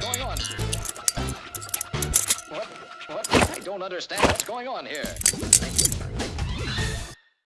going on? What? What? I don't understand what's going on here.